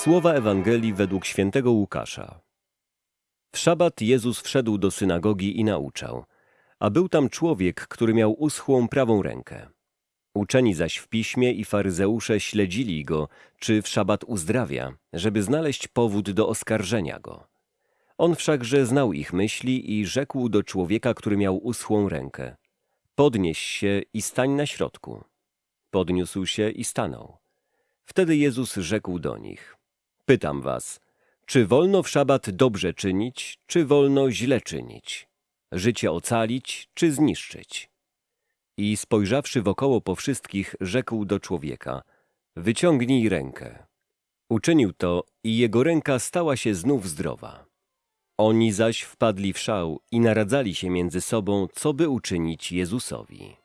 Słowa Ewangelii według świętego Łukasza. W szabat Jezus wszedł do synagogi i nauczał, a był tam człowiek, który miał uschłą prawą rękę. Uczeni zaś w piśmie i faryzeusze śledzili go, czy w szabat uzdrawia, żeby znaleźć powód do oskarżenia go. On wszakże znał ich myśli i rzekł do człowieka, który miał uschłą rękę: Podnieś się i stań na środku. Podniósł się i stanął. Wtedy Jezus rzekł do nich: Pytam was, czy wolno w szabat dobrze czynić, czy wolno źle czynić? Życie ocalić, czy zniszczyć? I spojrzawszy wokoło po wszystkich, rzekł do człowieka: Wyciągnij rękę. Uczynił to i jego ręka stała się znów zdrowa. Oni zaś wpadli w szał i naradzali się między sobą, co by uczynić Jezusowi.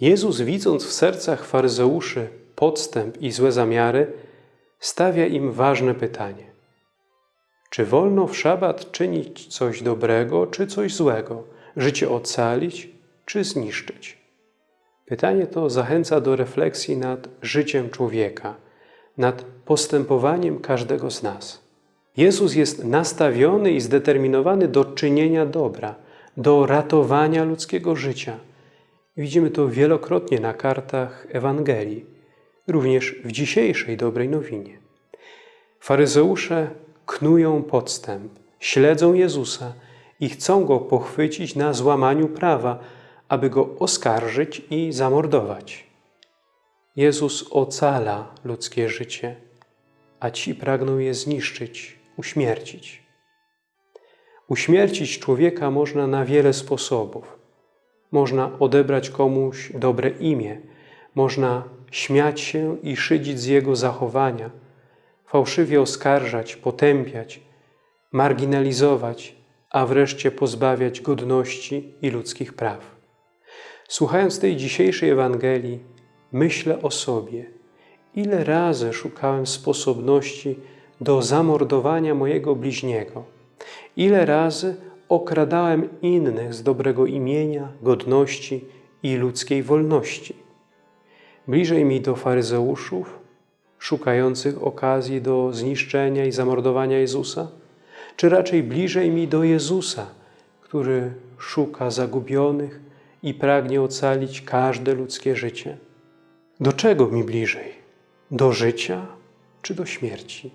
Jezus, widząc w sercach faryzeuszy podstęp i złe zamiary, stawia im ważne pytanie. Czy wolno w szabat czynić coś dobrego, czy coś złego? Życie ocalić, czy zniszczyć? Pytanie to zachęca do refleksji nad życiem człowieka, nad postępowaniem każdego z nas. Jezus jest nastawiony i zdeterminowany do czynienia dobra, do ratowania ludzkiego życia. Widzimy to wielokrotnie na kartach Ewangelii, również w dzisiejszej dobrej nowinie. Faryzeusze knują podstęp, śledzą Jezusa i chcą Go pochwycić na złamaniu prawa, aby Go oskarżyć i zamordować. Jezus ocala ludzkie życie, a ci pragną je zniszczyć, uśmiercić. Uśmiercić człowieka można na wiele sposobów. Można odebrać komuś dobre imię, można śmiać się i szydzić z jego zachowania, fałszywie oskarżać, potępiać, marginalizować, a wreszcie pozbawiać godności i ludzkich praw. Słuchając tej dzisiejszej Ewangelii, myślę o sobie, ile razy szukałem sposobności do zamordowania mojego bliźniego, ile razy okradałem innych z dobrego imienia, godności i ludzkiej wolności. Bliżej mi do faryzeuszów, szukających okazji do zniszczenia i zamordowania Jezusa, czy raczej bliżej mi do Jezusa, który szuka zagubionych i pragnie ocalić każde ludzkie życie? Do czego mi bliżej? Do życia czy do śmierci?